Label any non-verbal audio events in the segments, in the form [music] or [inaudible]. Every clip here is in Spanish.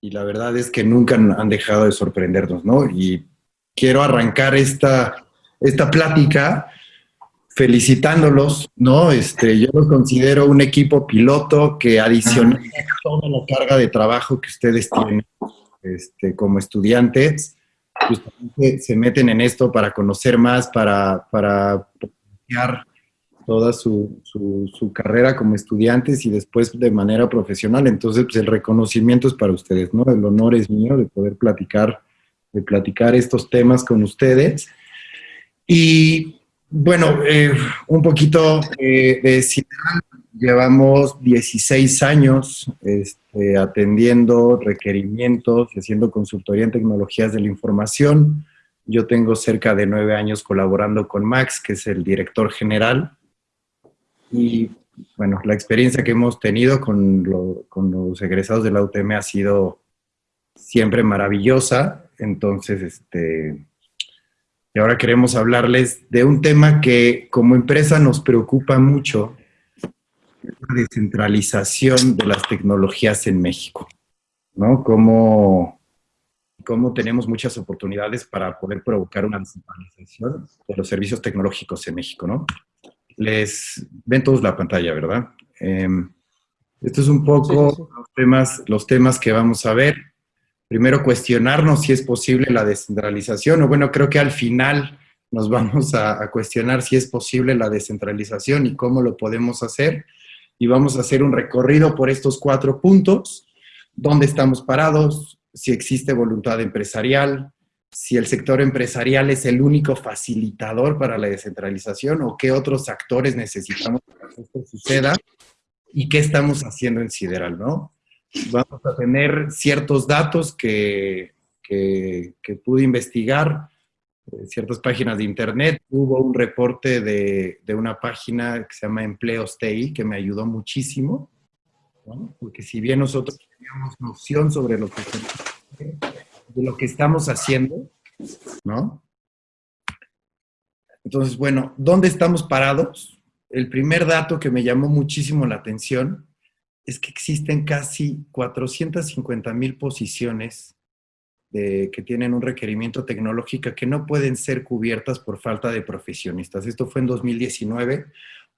y la verdad es que nunca han dejado de sorprendernos, ¿no? Y quiero arrancar esta, esta plática felicitándolos, ¿no? Este, yo los considero un equipo piloto que adiciona toda la carga de trabajo que ustedes tienen este, como estudiantes, justamente se meten en esto para conocer más, para, para toda su, su, carrera como estudiantes y después de manera profesional. Entonces, pues el reconocimiento es para ustedes, ¿no? El honor es mío de poder platicar, de platicar estos temas con ustedes. Y bueno, eh, un poquito eh, de llevamos 16 años este, atendiendo requerimientos haciendo consultoría en tecnologías de la información. Yo tengo cerca de nueve años colaborando con Max, que es el director general y bueno, la experiencia que hemos tenido con, los egresados de la UTM ha sido siempre maravillosa. Entonces, este, y ahora queremos hablarles de un tema que como empresa nos preocupa mucho, la descentralización de las tecnologías en México, ¿no? Cómo, cómo tenemos muchas oportunidades para poder provocar una descentralización de los servicios tecnológicos en México, ¿no? Les ven todos la pantalla, ¿verdad? Eh, esto es un poco Los, temas, los temas que vamos a ver. Primero, cuestionarnos si es posible la descentralización, o bueno, creo que al final nos [laughs] vamos a, a, cuestionar si es posible la descentralización y cómo lo podemos hacer. Y vamos a hacer un recorrido por estos cuatro puntos, dónde estamos parados, si existe voluntad empresarial, si el sector empresarial es el único facilitador para la descentralización o qué otros actores necesitamos para que esto suceda y qué estamos haciendo en Sideral, ¿no? Vamos a tener ciertos datos que, que, pude investigar, eh, ciertas páginas de internet. Hubo un reporte de, de, una página que se llama Empleos TI que me ayudó muchísimo, ¿no? porque si bien nosotros teníamos noción sobre lo que de lo que estamos haciendo, ¿no? Entonces, bueno, ¿dónde estamos parados? El primer dato que me llamó muchísimo la atención es que existen casi 450 mil posiciones que tienen un requerimiento tecnológico que no pueden ser cubiertas por falta de profesionistas. Esto fue en 2019.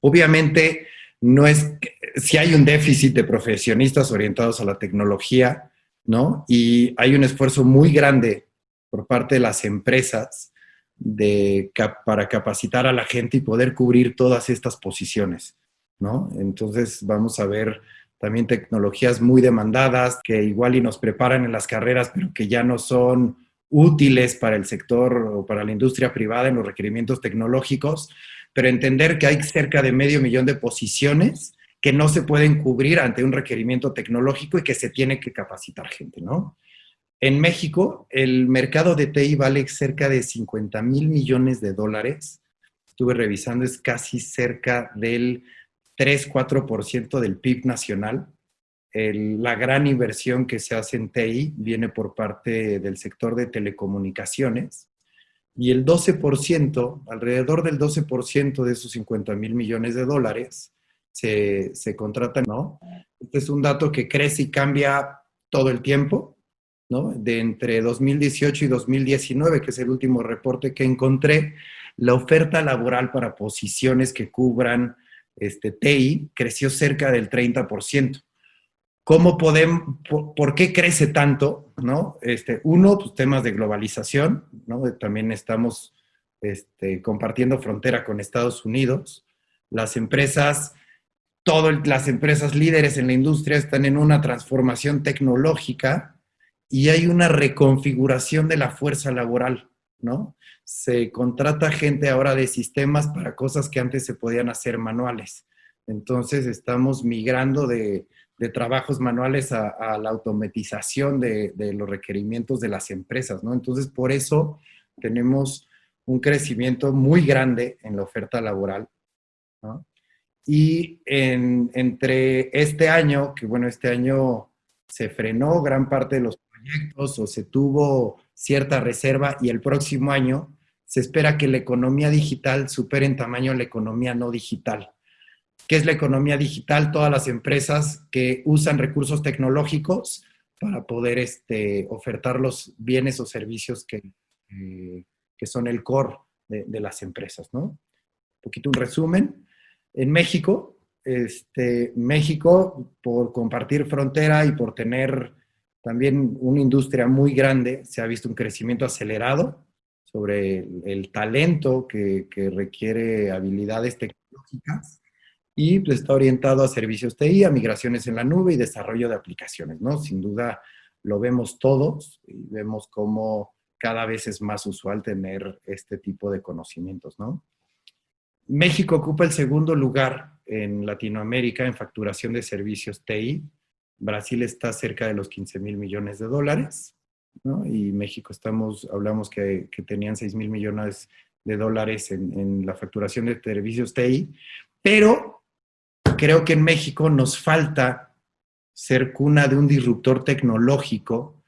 Obviamente, no es, si hay un déficit de profesionistas orientados a la tecnología, ¿no? Y hay un esfuerzo muy grande por parte de las empresas de, para capacitar a la gente y poder cubrir todas estas posiciones, ¿no? Entonces vamos a ver también tecnologías muy demandadas que igual y nos preparan en las carreras, pero que ya no son útiles para el sector o para la industria privada en los requerimientos tecnológicos, pero entender que hay cerca de medio millón de posiciones que no se pueden cubrir ante un requerimiento tecnológico y que se tiene que capacitar gente, ¿no? En México, el mercado de TI vale cerca de 50 mil millones de dólares. Estuve revisando, es casi cerca del 3-4% del PIB nacional. la gran inversión que se hace en TI viene por parte del sector de telecomunicaciones y el 12%, alrededor del 12% de esos 50 mil millones de dólares, se, se contratan, ¿no? Este es un dato que crece y cambia todo el tiempo, ¿no? De entre 2018 y 2019, que es el último reporte que encontré, la oferta laboral para posiciones que cubran este, TI creció cerca del 30%. ¿Cómo podemos, por, qué crece tanto? ¿no? Este, uno, pues temas de globalización, ¿no? También estamos este, compartiendo frontera con Estados Unidos. Las empresas todas las empresas líderes en la industria están en una transformación tecnológica y hay una reconfiguración de la fuerza laboral, ¿no? Se contrata gente ahora de sistemas para cosas que antes se podían hacer manuales. Entonces estamos migrando de, trabajos manuales a, la automatización de, de, los requerimientos de las empresas, ¿no? Entonces por eso tenemos un crecimiento muy grande en la oferta laboral, ¿no? Y entre este año, que bueno, este año se frenó gran parte de los proyectos o se tuvo cierta reserva y el próximo año se espera que la economía digital supere en tamaño la economía no digital. ¿Qué es la economía digital? Todas las empresas que usan recursos tecnológicos para poder este, ofertar los bienes o servicios que, eh, que son el core de, de, las empresas, ¿no? Un poquito un resumen. En México, este, México, por compartir frontera y por tener también una industria muy grande, se ha visto un crecimiento acelerado sobre el, el talento que, que, requiere habilidades tecnológicas y pues, está orientado a servicios TI, a migraciones en la nube y desarrollo de aplicaciones, ¿no? Sin duda lo vemos todos y vemos cómo cada vez es más usual tener este tipo de conocimientos, ¿no? México ocupa el segundo lugar en Latinoamérica en facturación de servicios TI. Brasil está cerca de los 15 mil millones de dólares, ¿no? Y México estamos, hablamos que, tenían 6 mil millones de dólares en, en, la facturación de servicios TI, pero creo que en México nos falta ser cuna de un disruptor tecnológico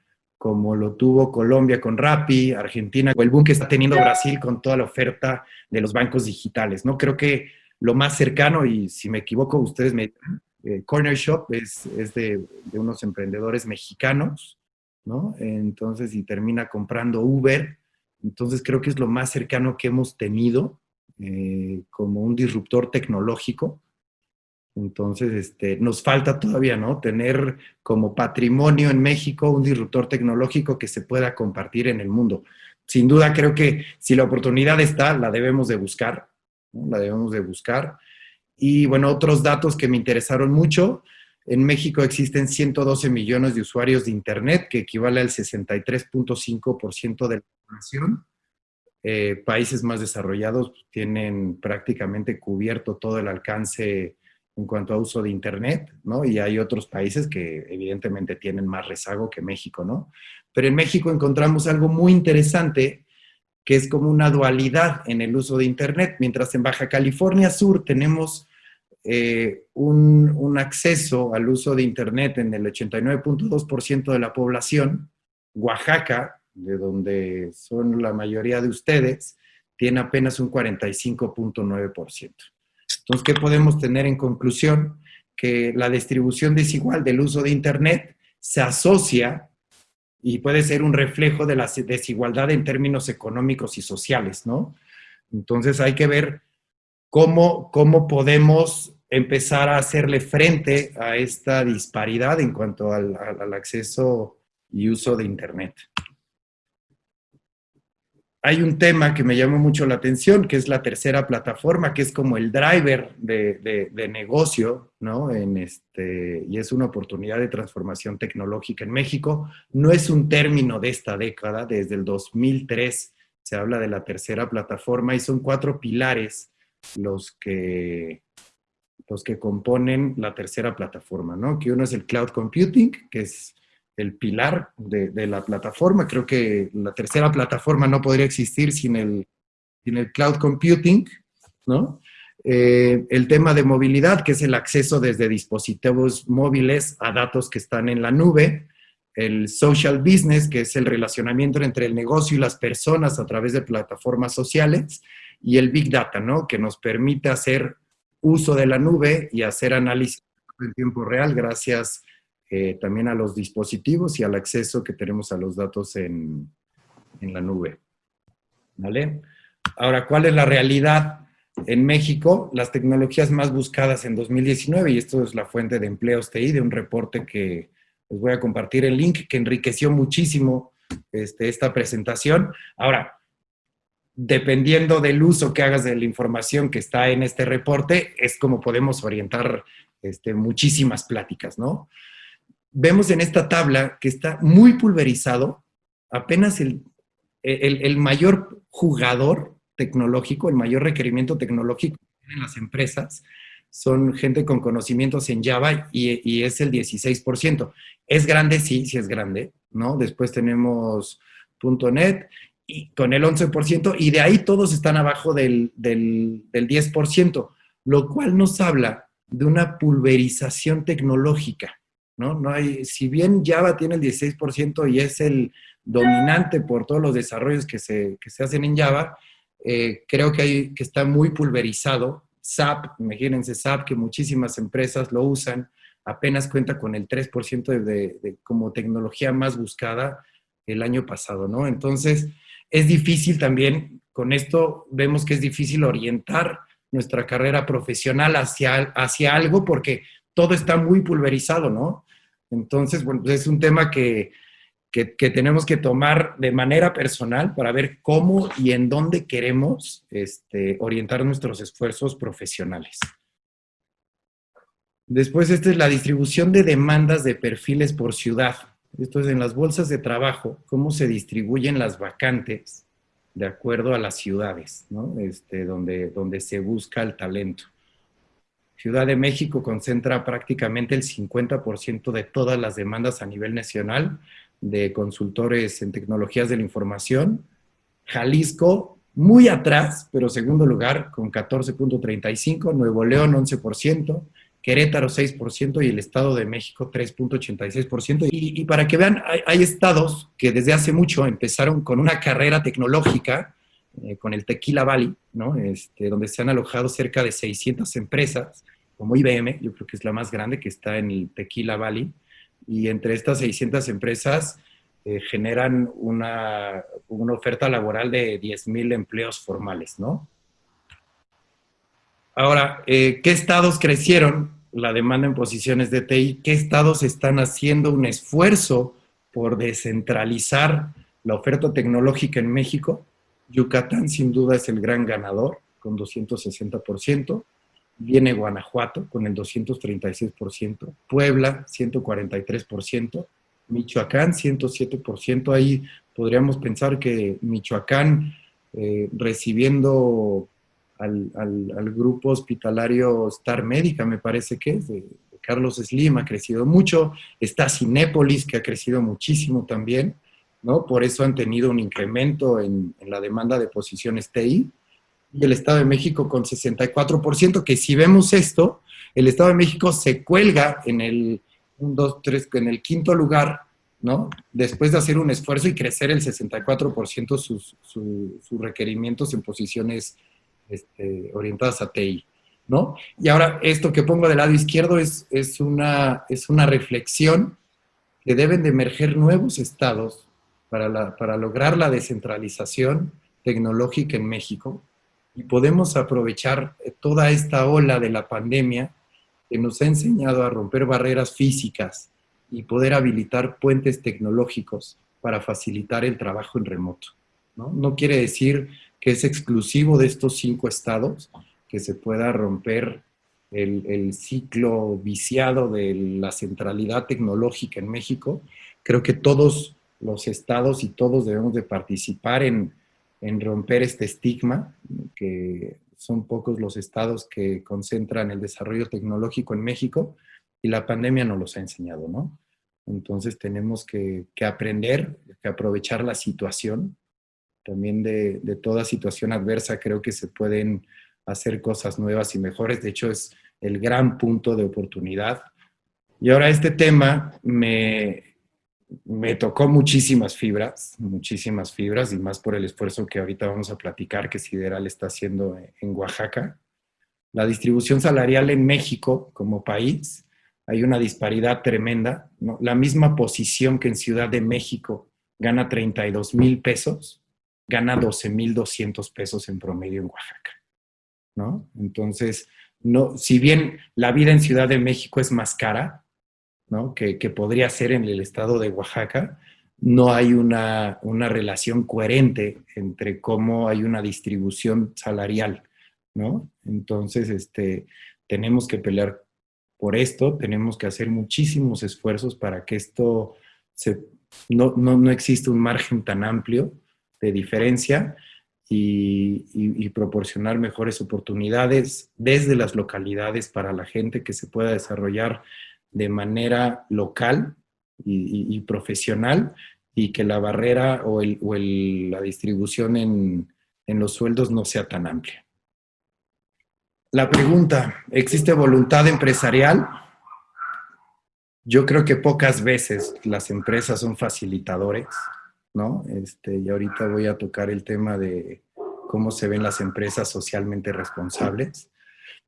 como lo tuvo Colombia con Rappi, Argentina, o el boom que está teniendo Brasil con toda la oferta de los bancos digitales, ¿no? Creo que lo más cercano, y si me equivoco, ustedes me... Eh, Corner Shop es, es de, de, unos emprendedores mexicanos, ¿no? Entonces, y termina comprando Uber. Entonces, creo que es lo más cercano que hemos tenido eh, como un disruptor tecnológico entonces, este, nos falta todavía, ¿no? Tener como patrimonio en México un disruptor tecnológico que se pueda compartir en el mundo. Sin duda, creo que si la oportunidad está, la debemos de buscar. La debemos de buscar. Y, bueno, otros datos que me interesaron mucho. En México existen 112 millones de usuarios de Internet, que equivale al 63.5% de la población. Eh, países más desarrollados tienen prácticamente cubierto todo el alcance en cuanto a uso de Internet, ¿no? Y hay otros países que evidentemente tienen más rezago que México, ¿no? Pero en México encontramos algo muy interesante que es como una dualidad en el uso de Internet, mientras en Baja California Sur tenemos eh, un, un, acceso al uso de Internet en el 89.2% de la población, Oaxaca, de donde son la mayoría de ustedes, tiene apenas un 45.9%. Entonces, ¿qué podemos tener en conclusión? Que la distribución desigual del uso de Internet se asocia y puede ser un reflejo de la desigualdad en términos económicos y sociales, ¿no? Entonces hay que ver cómo, cómo podemos empezar a hacerle frente a esta disparidad en cuanto al, al acceso y uso de Internet hay un tema que me llamó mucho la atención, que es la tercera plataforma, que es como el driver de, negocio, ¿no? Este, y es una oportunidad de transformación tecnológica en México. No es un término de esta década, desde el 2003 se habla de la tercera plataforma y son cuatro pilares los que, los que componen la tercera plataforma, ¿no? Que uno es el cloud computing, que es el pilar de, de, la plataforma. Creo que la tercera plataforma no podría existir sin el, sin el cloud computing, ¿no? Eh, el tema de movilidad, que es el acceso desde dispositivos móviles a datos que están en la nube, el social business, que es el relacionamiento entre el negocio y las personas a través de plataformas sociales, y el big data, ¿no? Que nos permite hacer uso de la nube y hacer análisis en tiempo real gracias eh, también a los dispositivos y al acceso que tenemos a los datos en, en la nube. ¿Vale? Ahora, ¿cuál es la realidad en México? Las tecnologías más buscadas en 2019, y esto es la fuente de empleos TI, de un reporte que les voy a compartir el link, que enriqueció muchísimo este, esta presentación. Ahora, dependiendo del uso que hagas de la información que está en este reporte, es como podemos orientar este, muchísimas pláticas, ¿no? Vemos en esta tabla que está muy pulverizado, apenas el, el, mayor jugador tecnológico, el mayor requerimiento tecnológico en las empresas, son gente con conocimientos en Java y, y, es el 16%. ¿Es grande? Sí, sí es grande, ¿no? Después tenemos .NET y con el 11% y de ahí todos están abajo del, del, del 10%, lo cual nos habla de una pulverización tecnológica. ¿No? No hay, si bien Java tiene el 16% y es el dominante por todos los desarrollos que se, que se hacen en Java, eh, creo que, hay, que está muy pulverizado. SAP, imagínense SAP, que muchísimas empresas lo usan, apenas cuenta con el 3% de, de, como tecnología más buscada el año pasado, ¿no? Entonces, es difícil también, con esto vemos que es difícil orientar nuestra carrera profesional hacia, hacia algo porque todo está muy pulverizado, ¿no? Entonces, bueno, pues es un tema que, que, tenemos que tomar de manera personal para ver cómo y en dónde queremos este, orientar nuestros esfuerzos profesionales. Después, esta es la distribución de demandas de perfiles por ciudad. Esto es en las bolsas de trabajo, cómo se distribuyen las vacantes de acuerdo a las ciudades, ¿no? este, donde, donde se busca el talento. Ciudad de México concentra prácticamente el 50% de todas las demandas a nivel nacional de consultores en tecnologías de la información. Jalisco, muy atrás, pero segundo lugar, con 14.35, Nuevo León 11%, Querétaro 6% y el Estado de México 3.86%. Y, y, para que vean, hay, estados que desde hace mucho empezaron con una carrera tecnológica, eh, con el Tequila Valley, ¿no? este, donde se han alojado cerca de 600 empresas, como IBM, yo creo que es la más grande que está en el Tequila Valley, y entre estas 600 empresas eh, generan una, una, oferta laboral de 10.000 empleos formales, ¿no? Ahora, eh, ¿qué estados crecieron la demanda en posiciones de TI? ¿Qué estados están haciendo un esfuerzo por descentralizar la oferta tecnológica en México? Yucatán sin duda es el gran ganador, con 260%. Viene Guanajuato con el 236%, Puebla 143%, Michoacán 107%. Ahí podríamos pensar que Michoacán eh, recibiendo al, grupo hospitalario Star Médica, me parece que es, de, Carlos Slim, ha crecido mucho, está Cinépolis, que ha crecido muchísimo también, ¿no? Por eso han tenido un incremento en, la demanda de posiciones TI, y el Estado de México con 64%, que si vemos esto, el Estado de México se cuelga en el, 1, 2, 3, en el quinto lugar, ¿no? Después de hacer un esfuerzo y crecer el 64% sus, sus requerimientos en posiciones este, orientadas a TI, ¿no? Y ahora esto que pongo del lado izquierdo es, es, una, es una reflexión que deben de emerger nuevos estados para, para lograr la descentralización tecnológica en México y podemos aprovechar toda esta ola de la pandemia que nos ha enseñado a romper barreras físicas y poder habilitar puentes tecnológicos para facilitar el trabajo en remoto. ¿no? no quiere decir que es exclusivo de estos cinco estados, que se pueda romper el, ciclo viciado de la centralidad tecnológica en México. Creo que todos los estados y todos debemos de participar en, en romper este estigma, que son pocos los estados que concentran el desarrollo tecnológico en México y la pandemia nos los ha enseñado, ¿no? Entonces tenemos que, que aprender, que aprovechar la situación también de, toda situación adversa creo que se pueden hacer cosas nuevas y mejores. De hecho, es el gran punto de oportunidad. Y ahora este tema me, me tocó muchísimas fibras, muchísimas fibras, y más por el esfuerzo que ahorita vamos a platicar que Sideral está haciendo en Oaxaca. La distribución salarial en México como país, hay una disparidad tremenda. La misma posición que en Ciudad de México gana 32 mil pesos, gana 12,200 pesos en promedio en Oaxaca, ¿no? Entonces, no, si bien la vida en Ciudad de México es más cara, Que, podría ser en el estado de Oaxaca, no hay una, una, relación coherente entre cómo hay una distribución salarial, ¿no? Entonces, este, tenemos que pelear por esto, tenemos que hacer muchísimos esfuerzos para que esto no, no, no exista un margen tan amplio de diferencia y, proporcionar mejores oportunidades desde las localidades para la gente que se pueda desarrollar de manera local y, profesional y que la barrera o, la distribución en, en los sueldos no sea tan amplia. La pregunta, ¿existe voluntad empresarial? Yo creo que pocas veces las empresas son facilitadores ¿no? Este, y ahorita voy a tocar el tema de cómo se ven las empresas socialmente responsables.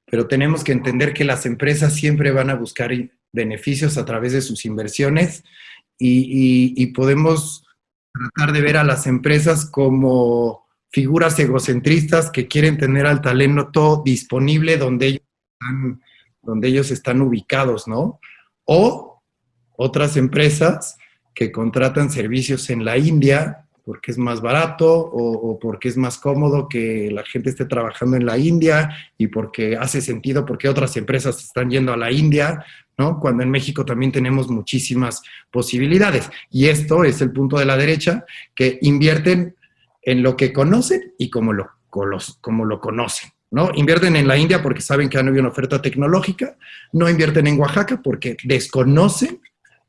Pero tenemos que entender que las empresas siempre van a buscar beneficios a través de sus inversiones y, podemos tratar de ver a las empresas como figuras egocentristas que quieren tener al talento disponible donde ellos están, donde ellos están ubicados, ¿no? O otras empresas que contratan servicios en la India porque es más barato o, porque es más cómodo que la gente esté trabajando en la India y porque hace sentido porque otras empresas están yendo a la India, ¿no? Cuando en México también tenemos muchísimas posibilidades. Y esto es el punto de la derecha, que invierten en lo que conocen y como lo, como lo conocen. ¿no? Invierten en la India porque saben que no hay una oferta tecnológica, no invierten en Oaxaca porque desconocen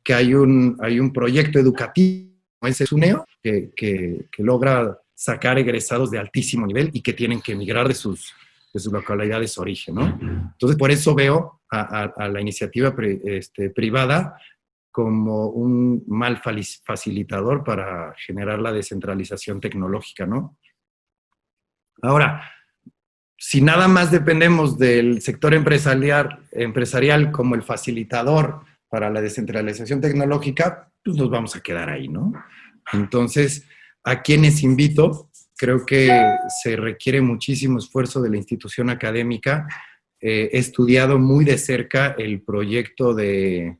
que hay un, hay un proyecto educativo ese SUNEO, que, que, logra sacar egresados de altísimo nivel y que tienen que emigrar de sus, de sus localidades de origen, ¿no? Entonces, por eso veo a, la iniciativa este, privada como un mal facilitador para generar la descentralización tecnológica, ¿no? Ahora, si nada más dependemos del sector empresarial, empresarial como el facilitador para la descentralización tecnológica, pues nos vamos a quedar ahí, ¿no? Entonces, a quienes invito, creo que se requiere muchísimo esfuerzo de la institución académica. Eh, he estudiado muy de cerca el proyecto de,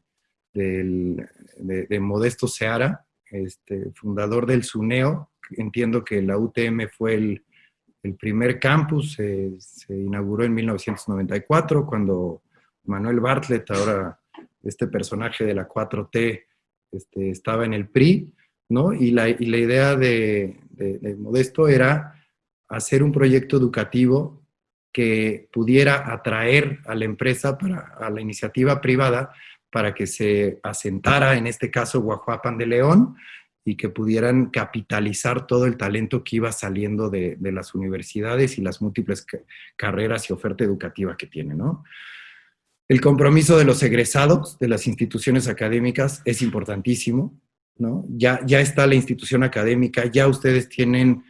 de, Modesto Seara, este, fundador del SUNEO. Entiendo que la UTM fue el, primer campus, se inauguró en 1994, cuando Manuel Bartlett, ahora este personaje de la 4T, este, estaba en el PRI, ¿no? Y la, idea de, Modesto era hacer un proyecto educativo que pudiera atraer a la empresa, para, a la iniciativa privada, para que se asentara, en este caso, Guajuapan de León, y que pudieran capitalizar todo el talento que iba saliendo de, las universidades y las múltiples carreras y oferta educativa que tiene, ¿no? El compromiso de los egresados de las instituciones académicas es importantísimo, ¿no? Ya, ya está la institución académica, ya ustedes tienen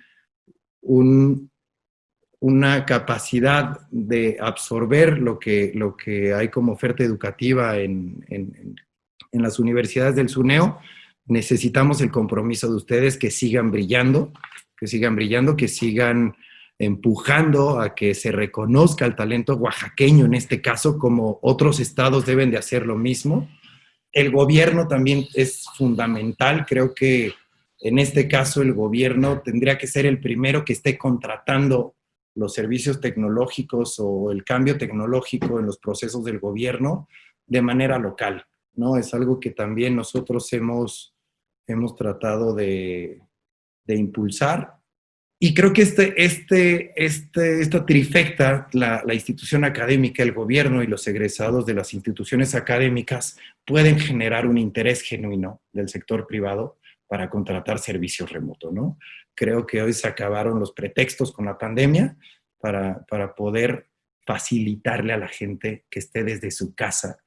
una capacidad de absorber lo que, lo que hay como oferta educativa en, en las universidades del SUNEO. Necesitamos el compromiso de ustedes que sigan brillando, que sigan brillando, que sigan empujando a que se reconozca el talento oaxaqueño en este caso, como otros estados deben de hacer lo mismo. El gobierno también es fundamental, creo que en este caso el gobierno tendría que ser el primero que esté contratando los servicios tecnológicos o el cambio tecnológico en los procesos del gobierno de manera local, ¿no? Es algo que también nosotros hemos, hemos tratado de, de impulsar y creo que este, este, este, esta trifecta, la, la, institución académica, el gobierno y los egresados de las instituciones académicas pueden generar un interés genuino del sector privado para contratar servicios remotos, ¿no? Creo que hoy se acabaron los pretextos con la pandemia para, para poder facilitarle a la gente que esté desde su casa,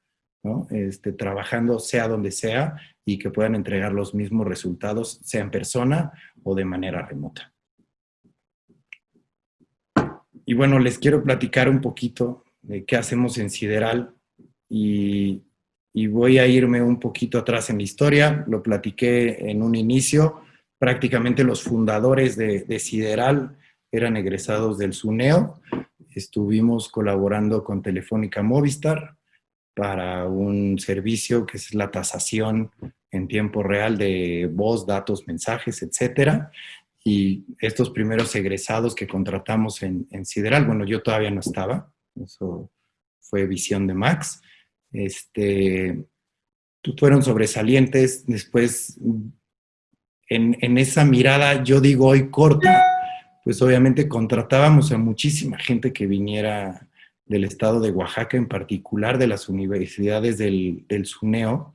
¿no? Este, trabajando sea donde sea y que puedan entregar los mismos resultados, sea en persona o de manera remota. Y bueno, les quiero platicar un poquito de qué hacemos en Sideral y, voy a irme un poquito atrás en la historia. Lo platiqué en un inicio. Prácticamente los fundadores de, de Sideral eran egresados del SUNEO. Estuvimos colaborando con Telefónica Movistar para un servicio que es la tasación en tiempo real de voz, datos, mensajes, etcétera y estos primeros egresados que contratamos en, Sideral, bueno, yo todavía no estaba, eso fue visión de Max, este, fueron sobresalientes, después en, esa mirada, yo digo hoy corta, pues obviamente contratábamos a muchísima gente que viniera del estado de Oaxaca, en particular de las universidades del, del SUNEO,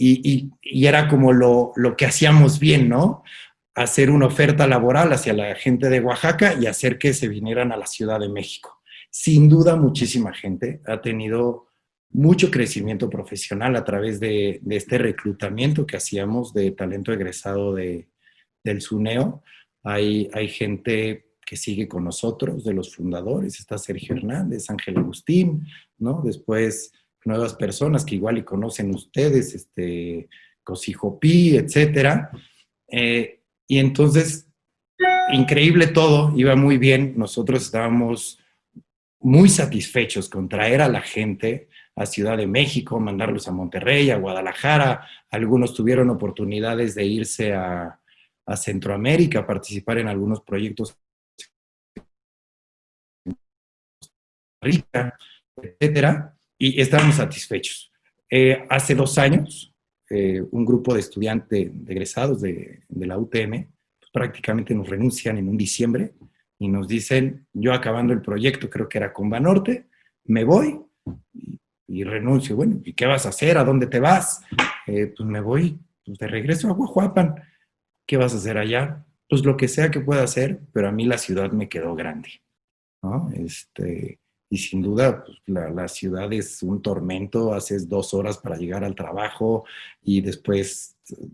y, era como lo, lo que hacíamos bien, ¿no? Hacer una oferta laboral hacia la gente de Oaxaca y hacer que se vinieran a la Ciudad de México. Sin duda, muchísima gente ha tenido mucho crecimiento profesional a través de, este reclutamiento que hacíamos de talento egresado de, del SUNEO. Hay, hay gente que sigue con nosotros, de los fundadores, está Sergio Hernández, Ángel Agustín, ¿no? Después nuevas personas que igual y conocen ustedes, este, Cosijopí, etcétera. Eh, y entonces, increíble todo, iba muy bien. Nosotros estábamos muy satisfechos con traer a la gente a Ciudad de México, mandarlos a Monterrey, a Guadalajara. Algunos tuvieron oportunidades de irse a, Centroamérica, participar en algunos proyectos etcétera, y estábamos satisfechos. Eh, hace dos años, eh, un grupo de estudiantes, de egresados de, la UTM, pues, prácticamente nos renuncian en un diciembre y nos dicen, yo acabando el proyecto, creo que era con Banorte, me voy y, renuncio. Bueno, ¿y qué vas a hacer? ¿A dónde te vas? Eh, pues me voy pues de regreso a Guajuapan. ¿Qué vas a hacer allá? Pues lo que sea que pueda hacer, pero a mí la ciudad me quedó grande. ¿no? Este, y sin duda pues, la, la, ciudad es un tormento, haces dos horas para llegar al trabajo y después eh,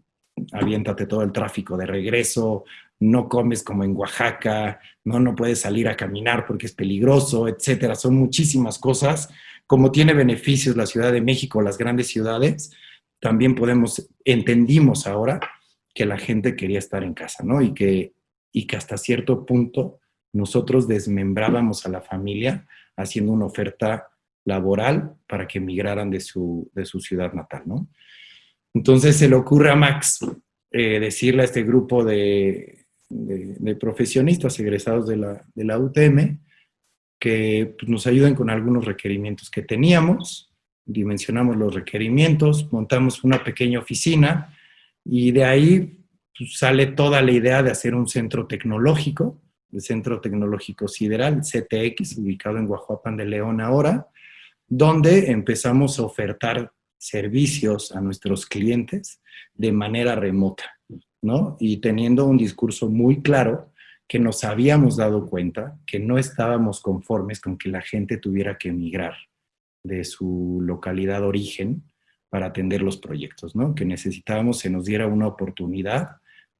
aviéntate todo el tráfico de regreso, no comes como en Oaxaca, no, no puedes salir a caminar porque es peligroso, etcétera. Son muchísimas cosas. Como tiene beneficios la Ciudad de México, las grandes ciudades, también podemos, entendimos ahora que la gente quería estar en casa, ¿no? Y que, y que hasta cierto punto nosotros desmembrábamos a la familia haciendo una oferta laboral para que emigraran de su, de su ciudad natal, ¿no? Entonces se le ocurre a Max eh, decirle a este grupo de, de, profesionistas egresados de la, de la UTM que pues, nos ayuden con algunos requerimientos que teníamos, dimensionamos los requerimientos, montamos una pequeña oficina y de ahí pues, sale toda la idea de hacer un centro tecnológico el Centro Tecnológico Sideral, CTX, ubicado en Guajuapan de León ahora, donde empezamos a ofertar servicios a nuestros clientes de manera remota, ¿no? Y teniendo un discurso muy claro que nos habíamos dado cuenta que no estábamos conformes con que la gente tuviera que emigrar de su localidad de origen para atender los proyectos, ¿no? Que necesitábamos se nos diera una oportunidad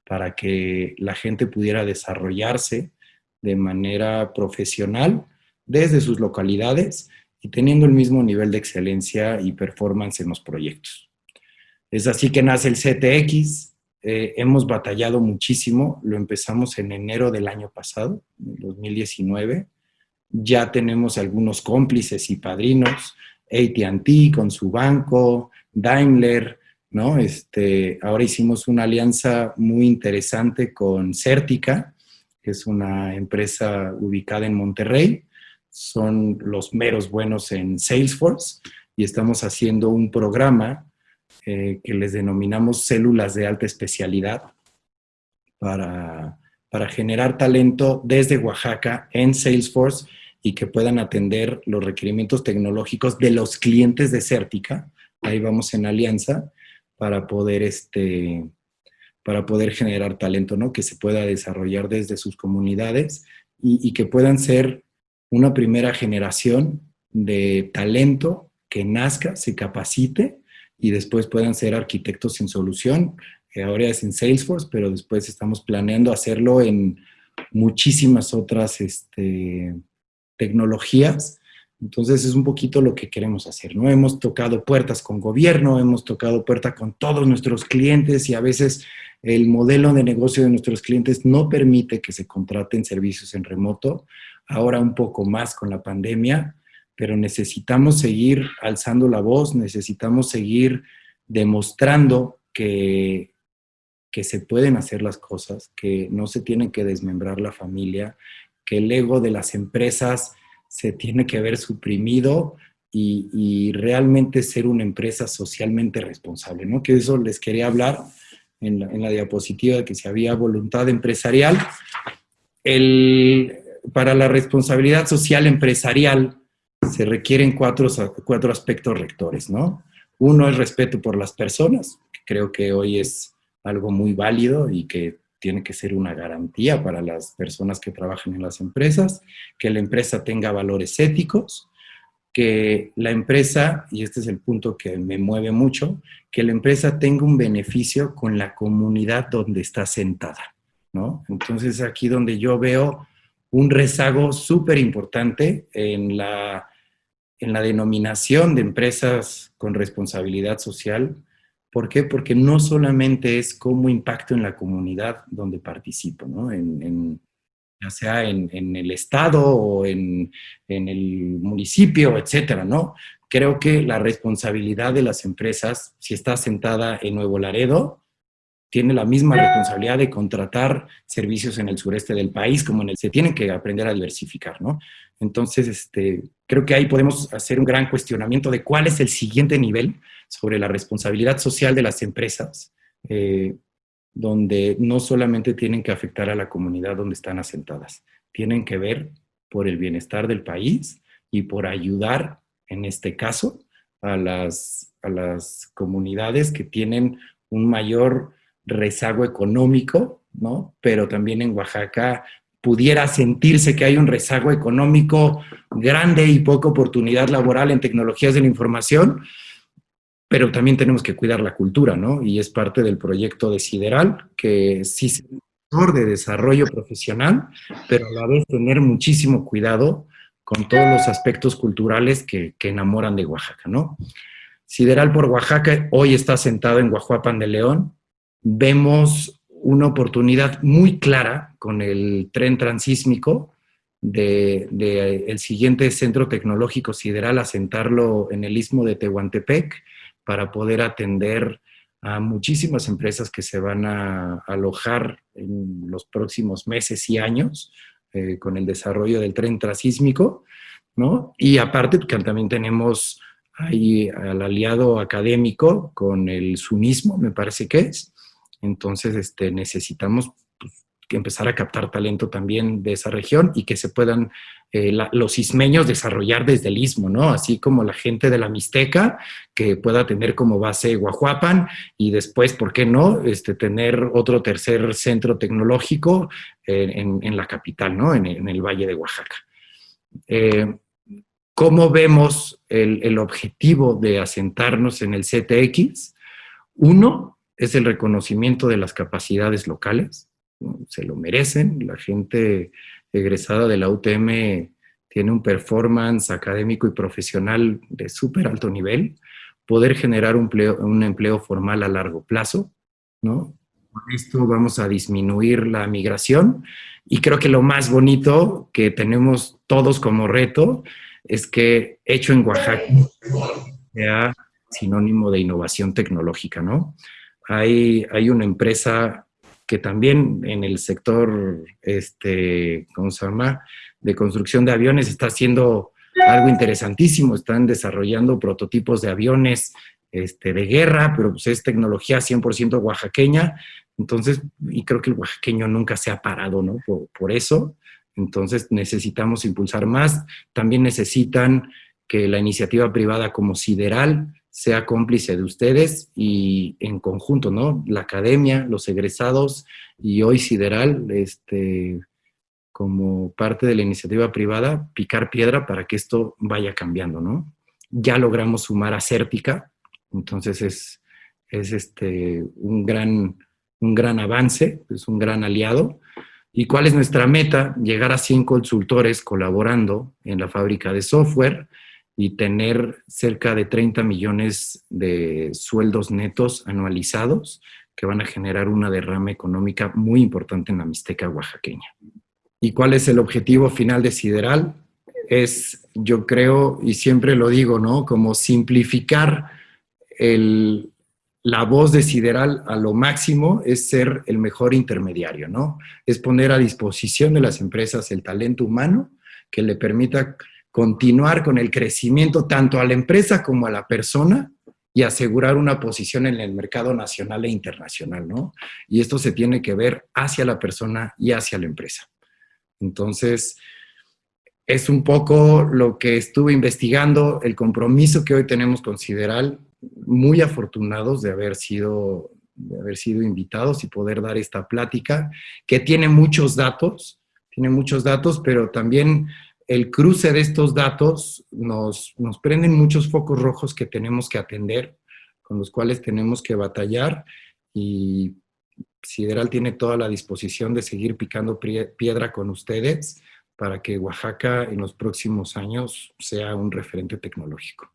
para que la gente pudiera desarrollarse de manera profesional desde sus localidades y teniendo el mismo nivel de excelencia y performance en los proyectos. Es así que nace el CTX, eh, hemos batallado muchísimo, lo empezamos en enero del año pasado, 2019, ya tenemos algunos cómplices y padrinos, AT&T con su banco, Daimler, ¿no? Este, ahora hicimos una alianza muy interesante con Certica, es una empresa ubicada en Monterrey. Son los meros buenos en Salesforce y estamos haciendo un programa eh, que les denominamos células de alta especialidad para, para generar talento desde Oaxaca en Salesforce y que puedan atender los requerimientos tecnológicos de los clientes de Certica. Ahí vamos en alianza para poder este, para poder generar talento, ¿no? Que se pueda desarrollar desde sus comunidades y, que puedan ser una primera generación de talento que nazca, se capacite y después puedan ser arquitectos en solución. ahora es en Salesforce, pero después estamos planeando hacerlo en muchísimas otras este, tecnologías. Entonces es un poquito lo que queremos hacer, ¿no? Hemos tocado puertas con gobierno, hemos tocado puertas con todos nuestros clientes y a veces el modelo de negocio de nuestros clientes no permite que se contraten servicios en remoto, ahora un poco más con la pandemia, pero necesitamos seguir alzando la voz, necesitamos seguir demostrando que, que se pueden hacer las cosas, que no se tienen que desmembrar la familia, que el ego de las empresas se tiene que ver suprimido y, realmente ser una empresa socialmente responsable, ¿no? Que eso les quería hablar en la, diapositiva de que si había voluntad empresarial. El, para la responsabilidad social empresarial se requieren cuatro, cuatro aspectos rectores, ¿no? Uno es respeto por las personas, creo que hoy es algo muy válido y que tiene que ser una garantía para las personas que trabajan en las empresas, que la empresa tenga valores éticos, que la empresa, y este es el punto que me mueve mucho, que la empresa tenga un beneficio con la comunidad donde está sentada, ¿no? Entonces aquí donde yo veo un rezago súper importante en la, en la denominación de empresas con responsabilidad social. ¿Por qué? Porque no solamente es cómo impacto en la comunidad donde participo, ¿no? En, ya sea en, el estado o en, el municipio, etcétera, ¿no? Creo que la responsabilidad de las empresas, si está sentada en Nuevo Laredo, tiene la misma responsabilidad de contratar servicios en el sureste del país como en el... Se tienen que aprender a diversificar, ¿no? Entonces, este, creo que ahí podemos hacer un gran cuestionamiento de cuál es el siguiente nivel sobre la responsabilidad social de las empresas, eh, donde no solamente tienen que afectar a la comunidad donde están asentadas, tienen que ver por el bienestar del país y por ayudar, en este caso, a las, a las comunidades que tienen un mayor rezago económico, ¿no? Pero también en Oaxaca pudiera sentirse que hay un rezago económico grande y poca oportunidad laboral en tecnologías de la información, pero también tenemos que cuidar la cultura, ¿no? Y es parte del proyecto de Sideral, que sí es de desarrollo profesional, pero a la vez tener muchísimo cuidado con todos los aspectos culturales que, enamoran de Oaxaca, ¿no? Sideral por Oaxaca hoy está sentado en Guajuapan de León, vemos una oportunidad muy clara con el tren transísmico del de, el siguiente centro tecnológico sideral, asentarlo en el istmo de Tehuantepec para poder atender a muchísimas empresas que se van a alojar en los próximos meses y años eh, con el desarrollo del tren transísmico, ¿no? Y aparte también tenemos ahí al aliado académico con el sunismo, me parece que es, entonces, este, necesitamos pues, empezar a captar talento también de esa región y que se puedan eh, los ismeños desarrollar desde el istmo, ¿no? Así como la gente de la Mixteca, que pueda tener como base Guajuapan y después, ¿por qué no?, este, tener otro tercer centro tecnológico en, la capital, ¿no?, en, el Valle de Oaxaca. Eh, ¿Cómo vemos el, el objetivo de asentarnos en el CTX? Uno, es el reconocimiento de las capacidades locales, se lo merecen, la gente egresada de la UTM tiene un performance académico y profesional de súper alto nivel, poder generar un empleo, un empleo formal a largo plazo, ¿no? Con esto vamos a disminuir la migración y creo que lo más bonito que tenemos todos como reto es que hecho en Oaxaca sea sinónimo de innovación tecnológica, ¿no? hay, hay una empresa que también en el sector, este, ¿cómo se llama?, de construcción de aviones está haciendo algo interesantísimo, están desarrollando prototipos de aviones este, de guerra, pero pues es tecnología 100% oaxaqueña, entonces, y creo que el oaxaqueño nunca se ha parado, ¿no? Por, por eso, entonces necesitamos impulsar más, también necesitan que la iniciativa privada como Sideral sea cómplice de ustedes y en conjunto, ¿no? La academia, los egresados y hoy Sideral, este, como parte de la iniciativa privada, picar piedra para que esto vaya cambiando, ¿no? Ya logramos sumar a Cértica, entonces es, es este, un, gran, un gran avance, es un gran aliado. ¿Y cuál es nuestra meta? Llegar a 100 consultores colaborando en la fábrica de software, y tener cerca de 30 millones de sueldos netos anualizados que van a generar una derrama económica muy importante en la Mixteca oaxaqueña. ¿Y cuál es el objetivo final de Sideral? Es, yo creo, y siempre lo digo, ¿no? Como simplificar el, la voz de Sideral a lo máximo es ser el mejor intermediario, ¿no? Es poner a disposición de las empresas el talento humano que le permita continuar con el crecimiento tanto a la empresa como a la persona y asegurar una posición en el mercado nacional e internacional, ¿no? Y esto se tiene que ver hacia la persona y hacia la empresa. Entonces, es un poco lo que estuve investigando, el compromiso que hoy tenemos con Sideral, muy afortunados de haber sido, de haber sido invitados y poder dar esta plática, que tiene muchos datos, tiene muchos datos, pero también el cruce de estos datos nos, nos prenden muchos focos rojos que tenemos que atender, con los cuales tenemos que batallar y Sideral tiene toda la disposición de seguir picando piedra con ustedes para que Oaxaca en los próximos años sea un referente tecnológico.